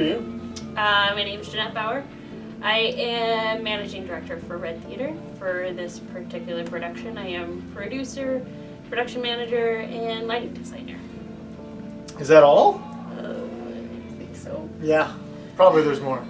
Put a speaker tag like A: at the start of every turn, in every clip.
A: Who are you?
B: Uh, my name is Jeanette Bauer. I am managing director for Red Theater for this particular production. I am producer, production manager, and lighting designer.
A: Is that all?
B: Uh, I think so.
A: Yeah, probably there's more.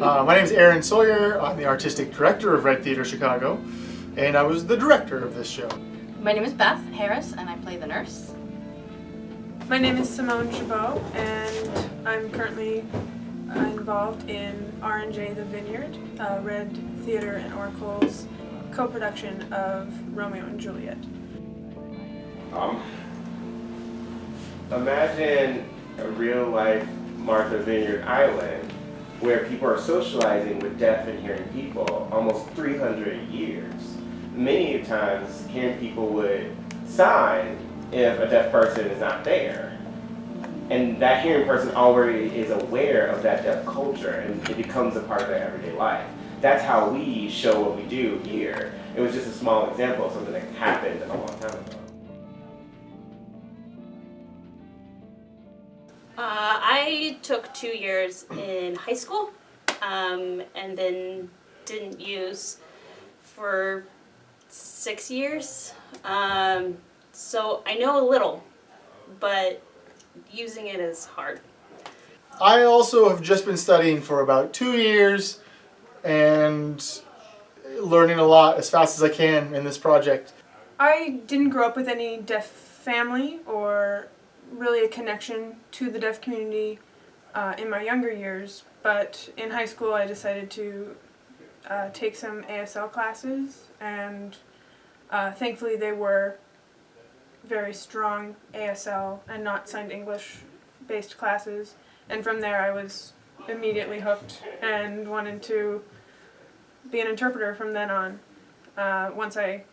A: Uh, my name is Aaron Sawyer. I'm the artistic director of Red Theater Chicago, and I was the director of this show.
C: My name is Beth Harris, and I play the nurse.
D: My name is Simone Chabot, and I'm currently involved in R&J The Vineyard, uh, Red Theater and Oracle's co-production of Romeo and Juliet.
E: Um, imagine a real life Martha Vineyard Island where people are socializing with deaf and hearing people almost 300 years. Many times hearing people would sign if a deaf person is not there. And that hearing person already is aware of that deaf culture and it becomes a part of their everyday life. That's how we show what we do here. It was just a small example of something that happened a long time ago.
B: Uh, I took two years in high school um, and then didn't use for six years. Um, so I know a little, but using it is hard.
A: I also have just been studying for about two years and learning a lot as fast as I can in this project.
D: I didn't grow up with any deaf family or really a connection to the deaf community uh, in my younger years, but in high school I decided to uh, take some ASL classes and uh, thankfully they were very strong ASL and not signed English based classes and from there I was immediately hooked and wanted to be an interpreter from then on. Uh, once I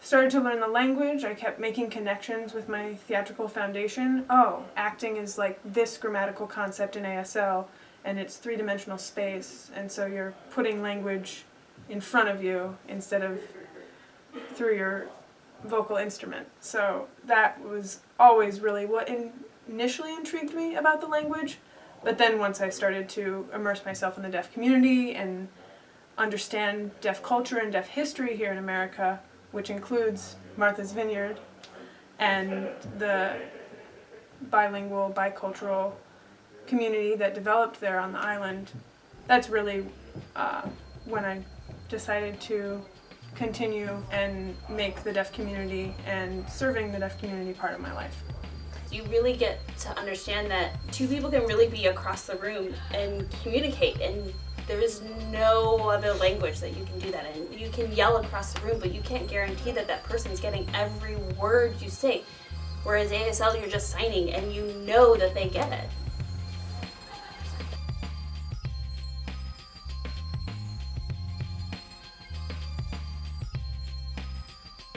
D: started to learn the language, I kept making connections with my theatrical foundation. Oh, acting is like this grammatical concept in ASL and it's three-dimensional space and so you're putting language in front of you instead of through your vocal instrument. So that was always really what in initially intrigued me about the language. But then once I started to immerse myself in the deaf community and understand deaf culture and deaf history here in America, which includes Martha's Vineyard and the bilingual, bicultural community that developed there on the island, that's really uh, when I decided to continue and make the deaf community and serving the deaf community part of my life.
B: You really get to understand that two people can really be across the room and communicate and there is no other language that you can do that in. You can yell across the room, but you can't guarantee that that person's getting every word you say. Whereas ASL, you're just signing and you know that they get it.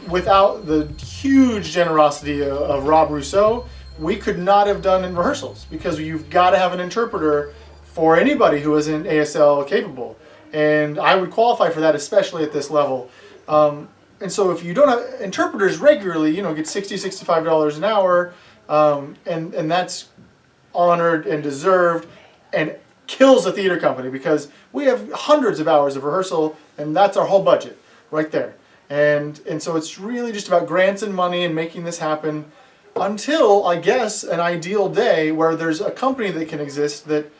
A: Without the huge generosity of, Rob Rousseau, we could not have done in rehearsals because you've got to have an interpreter for anybody who isn't ASL capable. And I would qualify for that, especially at this level. Um, and so if you don't have interpreters regularly, you know, get 60 $65 an hour, um, and, and that's honored and deserved and kills a theater company because we have hundreds of hours of rehearsal and that's our whole budget right there. And, and so it's really just about grants and money and making this happen until, I guess, an ideal day where there's a company that can exist that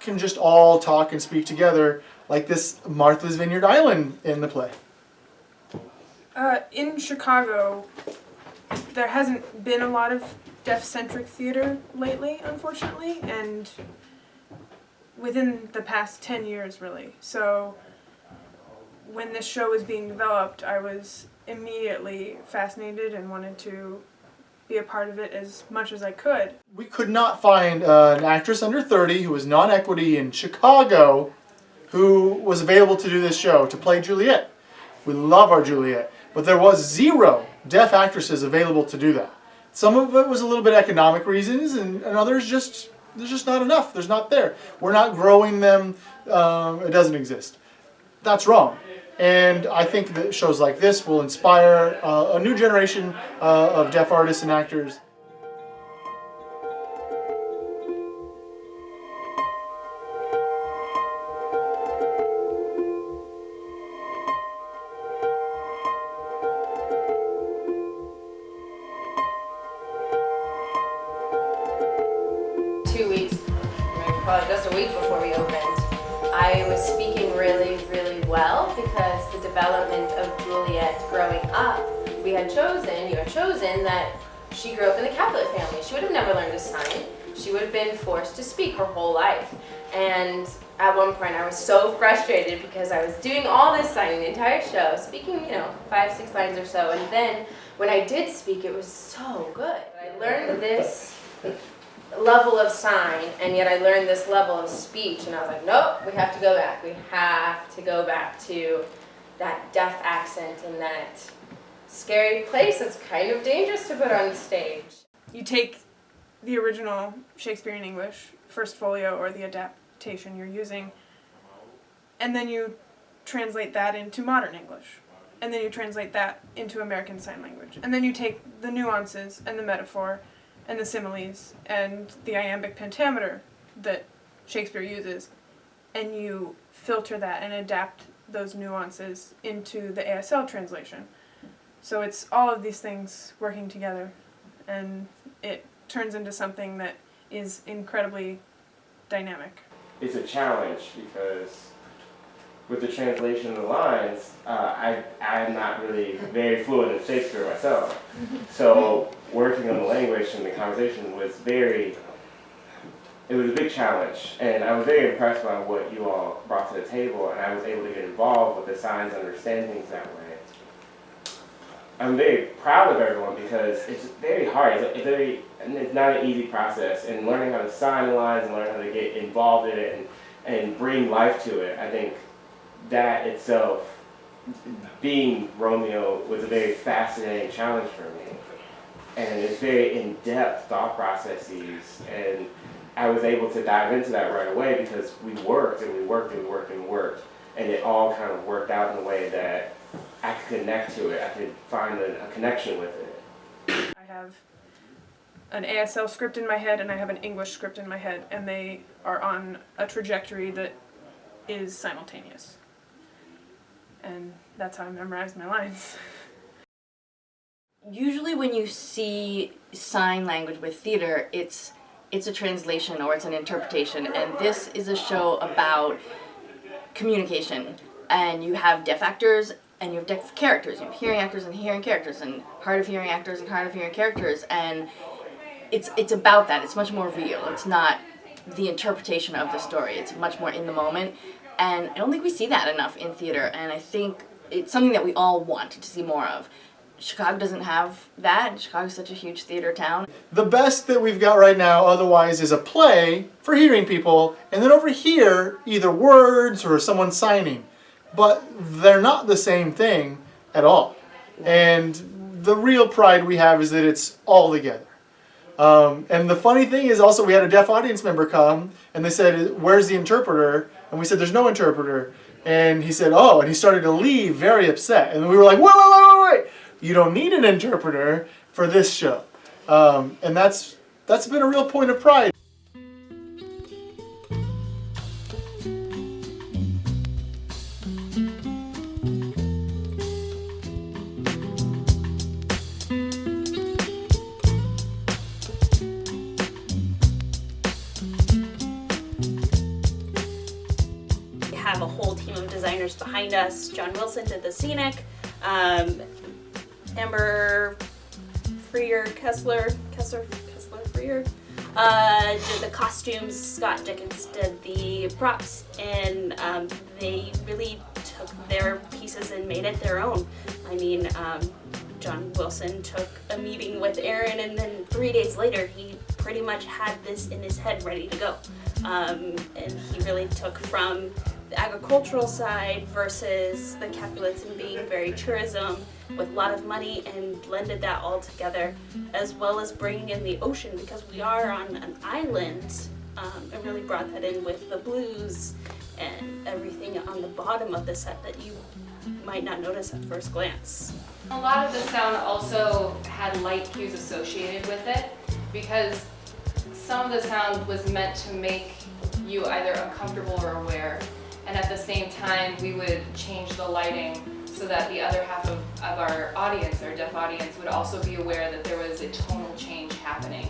A: can just all talk and speak together like this Martha's Vineyard Island in the play.
D: Uh, in Chicago, there hasn't been a lot of deaf-centric theater lately, unfortunately, and within the past 10 years, really. So when this show was being developed, I was immediately fascinated and wanted to be a part of it as much as I could.
A: We could not find uh, an actress under 30 who was non-equity in Chicago who was available to do this show, to play Juliet. We love our Juliet, but there was zero deaf actresses available to do that. Some of it was a little bit economic reasons, and, and others just, there's just not enough. There's not there. We're not growing them. Um, it doesn't exist. That's wrong. And I think that shows like this will inspire uh, a new generation uh, of deaf artists and actors.
C: Had chosen, you had chosen that she grew up in the Capulet family. She would have never learned to sign. She would have been forced to speak her whole life. And at one point I was so frustrated because I was doing all this signing the entire show, speaking, you know, five, six lines or so, and then when I did speak, it was so good. I learned this level of sign, and yet I learned this level of speech, and I was like, nope, we have to go back. We have to go back to that deaf accent and that scary place that's kind of dangerous to put on stage.
D: You take the original Shakespearean English, first folio, or the adaptation you're using, and then you translate that into modern English. And then you translate that into American Sign Language. And then you take the nuances and the metaphor and the similes and the iambic pentameter that Shakespeare uses, and you filter that and adapt those nuances into the ASL translation. So it's all of these things working together, and it turns into something that is incredibly dynamic.
E: It's a challenge because with the translation of the lines, uh, I, I'm not really very fluent in Shakespeare myself. So working on the language and the conversation was very, it was a big challenge. And I was very impressed by what you all brought to the table and I was able to get involved with the signs, understand things that way. I'm very proud of everyone because it's very hard. It's, very, it's not an easy process. And learning how to sign lines and learning how to get involved in it and, and bring life to it, I think that itself, being Romeo, was a very fascinating challenge for me. And it's very in-depth thought processes. And I was able to dive into that right away because we worked and we worked and we worked and worked. And it all kind of worked out in a way that I could connect to it. I could find a, a connection with it.
D: I have an ASL script in my head and I have an English script in my head, and they are on a trajectory that is simultaneous. And that's how I memorize my lines.
C: Usually when you see sign language with theater, it's it's a translation or it's an interpretation and this is a show about communication and you have deaf actors and you have deaf characters, you have hearing actors and hearing characters and hard of hearing actors and hard of hearing characters and it's it's about that. It's much more real. It's not the interpretation of the story. It's much more in the moment and I don't think we see that enough in theater and I think it's something that we all want to see more of. Chicago doesn't have that. Chicago's such a huge theater town.
A: The best that we've got right now otherwise is a play for hearing people, and then over here, either words or someone signing. But they're not the same thing at all. And the real pride we have is that it's all together. Um, and the funny thing is also we had a deaf audience member come and they said, where's the interpreter? And we said, there's no interpreter. And he said, oh, and he started to leave very upset. And we were like, wait, wait, wait, wait, wait. You don't need an interpreter for this show. Um, and that's, that's been a real point of pride.
B: Whole team of designers behind us. John Wilson did the scenic. Um, Amber Freer Kessler, Kessler, Kessler Freer uh, did the costumes. Scott Dickens did the props, and um, they really took their pieces and made it their own. I mean, um, John Wilson took a meeting with Aaron, and then three days later, he pretty much had this in his head ready to go. Um, and he really took from the agricultural side versus the Capulets and being very tourism with a lot of money and blended that all together as well as bringing in the ocean because we are on an island um, and really brought that in with the blues and everything on the bottom of the set that you might not notice at first glance.
F: A lot of the sound also had light cues associated with it because some of the sound was meant to make you either uncomfortable or aware. And at the same time, we would change the lighting so that the other half of, of our audience, our deaf audience, would also be aware that there was a tonal change happening.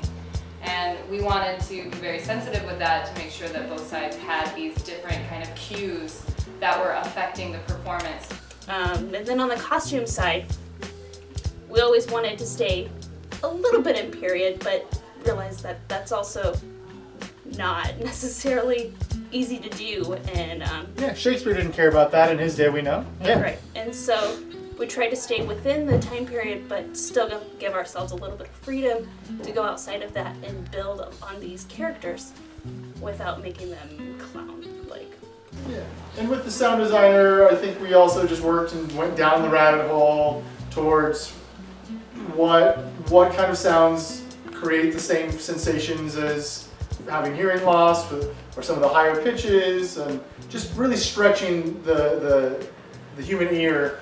F: And we wanted to be very sensitive with that to make sure that both sides had these different kind of cues that were affecting the performance.
B: Um, and then on the costume side, we always wanted to stay a little bit in period, but realized that that's also not necessarily easy to do. And um,
A: Yeah, Shakespeare didn't care about that in his day, we know. Yeah.
B: right, and so we try to stay within the time period, but still give- give ourselves a little bit of freedom to go outside of that and build on these characters without making them clown-like.
A: Yeah. And with the sound designer, I think we also just worked and went down the rabbit hole towards what what kind of sounds create the same sensations as having hearing loss or, or some of the higher pitches and just really stretching the the, the human ear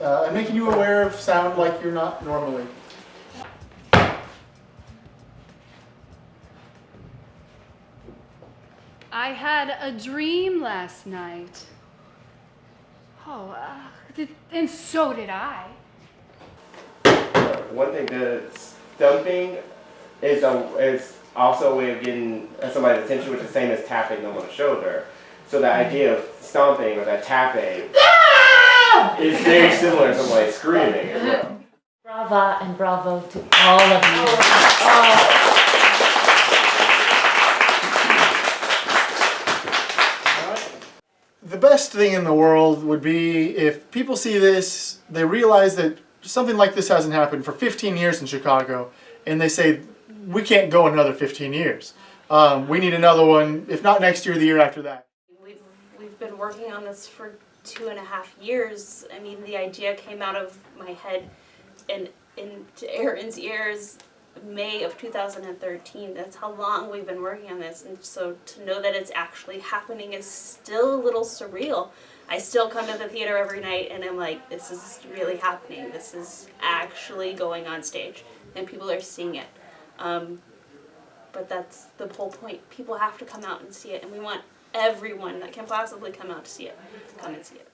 A: uh, and making you aware of sound like you're not normally.
G: I had a dream last night. Oh, uh, th- and so did I.
E: One thing, the stumping is a is also a way of getting somebody's attention, which is the same as tapping them on the shoulder. So the mm-hmm. idea of stomping or that tapping ah! is very similar to somebody screaming as well.
H: Brava and bravo to all of you.
A: Oh, the best thing in the world would be if people see this, they realize that something like this hasn't happened for 15 years in Chicago, and they say, we can't go another 15 years. Um, we need another one, if not next year, the year after that.
B: We've, we've been working on this for two and a half years. I mean, the idea came out of my head and into Aaron's ears May of 2013. That's how long we've been working on this. And so to know that it's actually happening is still a little surreal. I still come to the theater every night and I'm like, this is really happening. This is actually going on stage. And people are seeing it. Um, but that's the whole point. People have to come out and see it, and we want everyone that can possibly come out to see it come and see it.